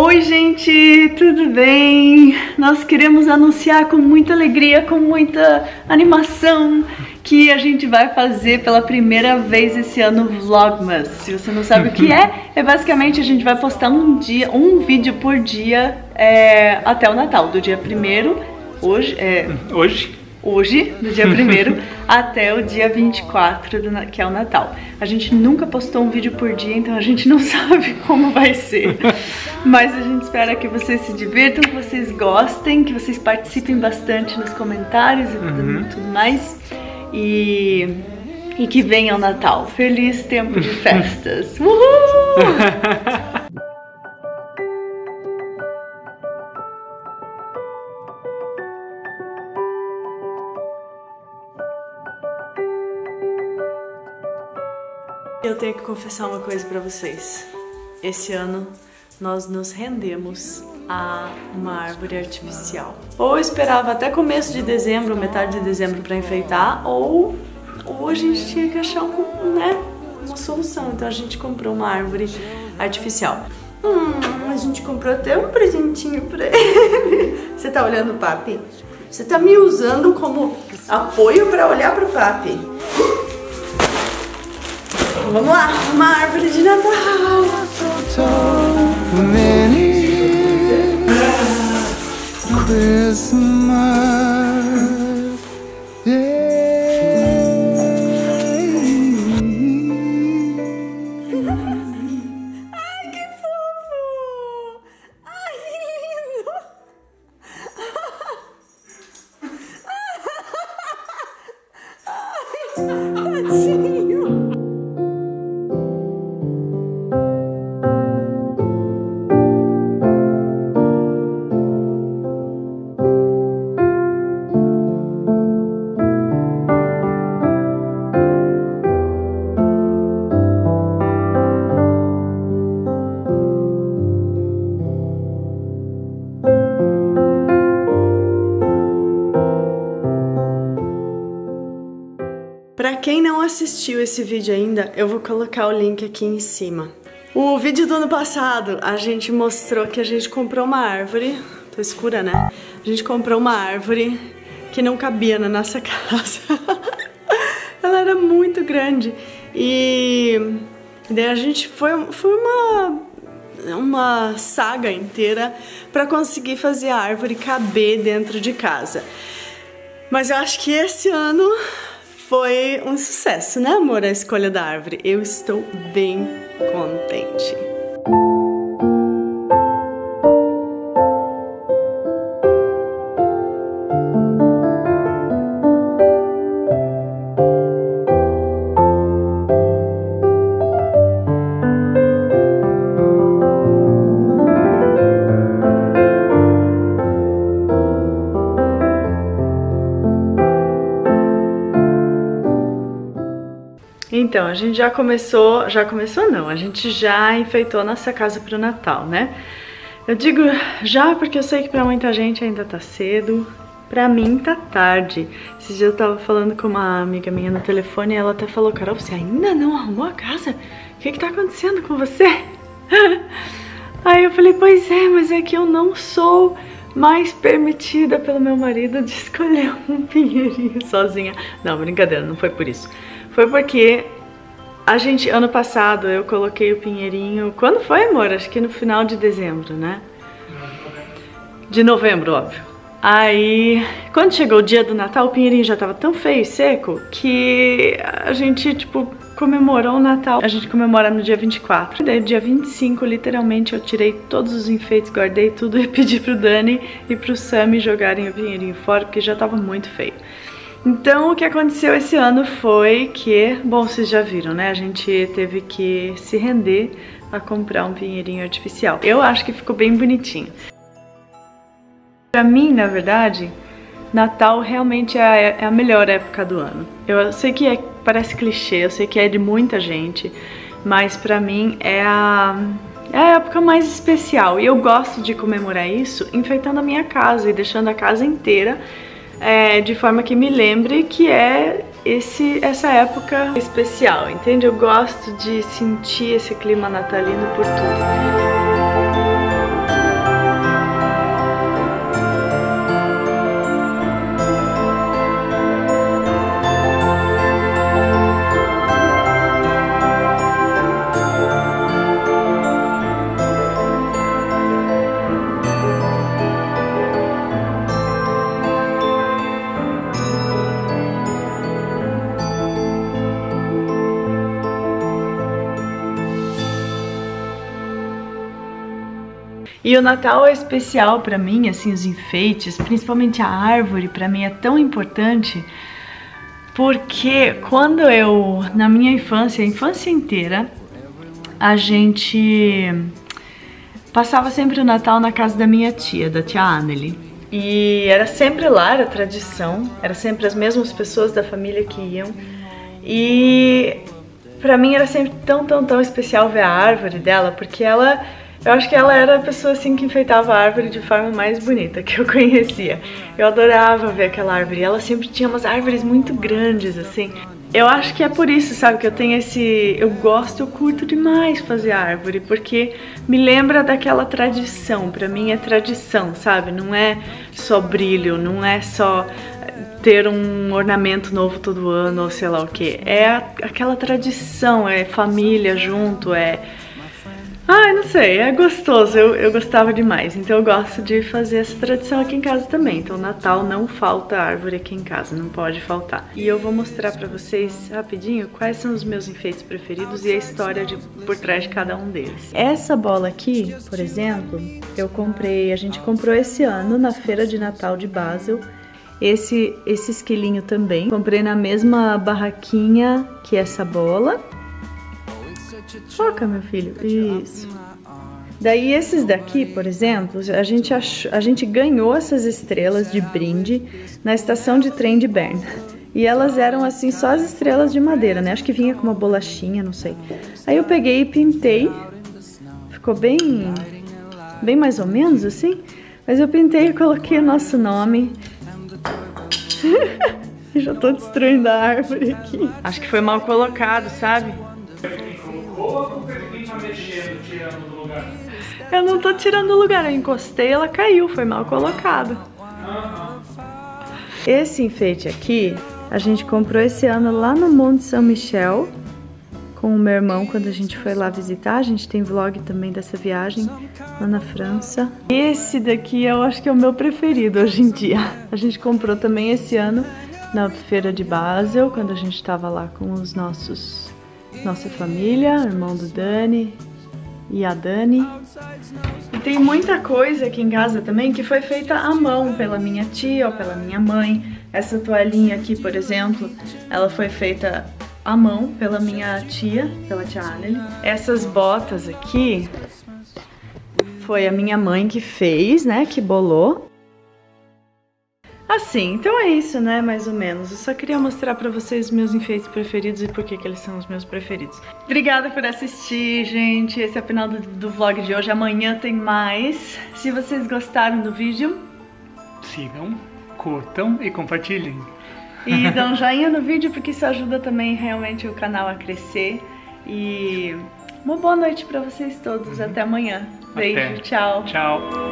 Oi gente, tudo bem? Nós queremos anunciar com muita alegria, com muita animação que a gente vai fazer pela primeira vez esse ano Vlogmas. Se você não sabe o que é, é basicamente a gente vai postar um dia, um vídeo por dia é, até o Natal, do dia 1 hoje, é, hoje hoje, do dia 1 até o dia 24, do, que é o Natal. A gente nunca postou um vídeo por dia, então a gente não sabe como vai ser. Mas a gente espera que vocês se divirtam, que vocês gostem, que vocês participem bastante nos comentários e uhum. tudo, tudo mais. E, e que venha o Natal. Feliz tempo de festas! Uhul! Eu tenho que confessar uma coisa para vocês. Esse ano nós nos rendemos a uma árvore artificial. Ou esperava até começo de dezembro, metade de dezembro para enfeitar, ou, ou a gente tinha que achar um, né, uma solução. Então a gente comprou uma árvore artificial. Hum, a gente comprou até um presentinho pra ele. Você tá olhando, papi? Você tá me usando como apoio para olhar pro papi. Vamos lá, uma árvore de Natal. Christmas. Para quem não assistiu esse vídeo ainda, eu vou colocar o link aqui em cima. O vídeo do ano passado, a gente mostrou que a gente comprou uma árvore, tô escura, né? A gente comprou uma árvore que não cabia na nossa casa. Ela era muito grande e daí a gente foi, foi uma uma saga inteira para conseguir fazer a árvore caber dentro de casa. Mas eu acho que esse ano foi um sucesso, né, amor? A escolha da árvore. Eu estou bem contente. Então, a gente já começou, já começou não, a gente já enfeitou nossa casa pro Natal, né? Eu digo já porque eu sei que pra muita gente ainda tá cedo, pra mim tá tarde. Esses dias eu tava falando com uma amiga minha no telefone e ela até falou, Carol, você ainda não arrumou a casa? O que que tá acontecendo com você? Aí eu falei, pois é, mas é que eu não sou mais permitida pelo meu marido de escolher um pinheirinho sozinha. Não, brincadeira, não foi por isso. Foi porque a gente, ano passado, eu coloquei o pinheirinho... Quando foi, amor? Acho que no final de dezembro, né? De novembro, óbvio. Aí, quando chegou o dia do Natal, o pinheirinho já tava tão feio e seco que a gente, tipo, comemorou o Natal. A gente comemora no dia 24. Daí, dia 25, literalmente, eu tirei todos os enfeites, guardei tudo e pedi pro Dani e pro Sammy jogarem o pinheirinho fora, porque já tava muito feio. Então, o que aconteceu esse ano foi que, bom, vocês já viram, né? A gente teve que se render a comprar um pinheirinho artificial. Eu acho que ficou bem bonitinho. Pra mim, na verdade, Natal realmente é a, é a melhor época do ano. Eu sei que é, parece clichê, eu sei que é de muita gente, mas pra mim é a, é a época mais especial. E eu gosto de comemorar isso enfeitando a minha casa e deixando a casa inteira é, de forma que me lembre que é esse, essa época especial, entende? Eu gosto de sentir esse clima natalino por tudo. E o Natal é especial para mim, assim, os enfeites, principalmente a árvore, para mim é tão importante porque quando eu, na minha infância, a infância inteira, a gente passava sempre o Natal na casa da minha tia, da tia Amelie. E era sempre lá, era tradição, era sempre as mesmas pessoas da família que iam. E pra mim era sempre tão, tão, tão especial ver a árvore dela, porque ela, eu acho que ela era a pessoa assim que enfeitava a árvore de forma mais bonita que eu conhecia. Eu adorava ver aquela árvore, ela sempre tinha umas árvores muito grandes assim. Eu acho que é por isso, sabe, que eu tenho esse... Eu gosto, eu curto demais fazer árvore, porque me lembra daquela tradição. Pra mim é tradição, sabe? Não é só brilho, não é só ter um ornamento novo todo ano, ou sei lá o que. É aquela tradição, é família junto, é Ai, não sei, é gostoso, eu, eu gostava demais. Então eu gosto de fazer essa tradição aqui em casa também. Então Natal não falta árvore aqui em casa, não pode faltar. E eu vou mostrar pra vocês rapidinho quais são os meus enfeites preferidos e a história de, por trás de cada um deles. Essa bola aqui, por exemplo, eu comprei, a gente comprou esse ano na feira de Natal de Basel. Esse, esse esquilinho também. Comprei na mesma barraquinha que essa bola. Foca, meu filho. Isso. Daí esses daqui, por exemplo, a gente, a gente ganhou essas estrelas de brinde na estação de trem de Bern. E elas eram assim, só as estrelas de madeira, né? Acho que vinha com uma bolachinha, não sei. Aí eu peguei e pintei. Ficou bem, bem mais ou menos assim. Mas eu pintei e coloquei o nosso nome. Já tô destruindo a árvore aqui. Acho que foi mal colocado, sabe? Eu não tô tirando do lugar, eu encostei ela caiu, foi mal colocado. Esse enfeite aqui, a gente comprou esse ano lá no Monte São Michel, com o meu irmão quando a gente foi lá visitar. A gente tem vlog também dessa viagem lá na França. Esse daqui eu acho que é o meu preferido hoje em dia. A gente comprou também esse ano na feira de Basel, quando a gente estava lá com os nossos nossa família, irmão do Dani e a Dani. E tem muita coisa aqui em casa também que foi feita à mão pela minha tia ou pela minha mãe. Essa toalhinha aqui, por exemplo, ela foi feita à mão pela minha tia, pela tia Anneli. Essas botas aqui foi a minha mãe que fez, né, que bolou. Assim, então é isso, né, mais ou menos. Eu só queria mostrar pra vocês meus enfeites preferidos e por que, que eles são os meus preferidos. Obrigada por assistir, gente. Esse é o final do, do vlog de hoje. Amanhã tem mais. Se vocês gostaram do vídeo... Sigam, curtam e compartilhem. E dão um joinha no vídeo, porque isso ajuda também realmente o canal a crescer. E uma boa noite pra vocês todos. Uhum. Até amanhã. Beijo, Até. tchau. Tchau.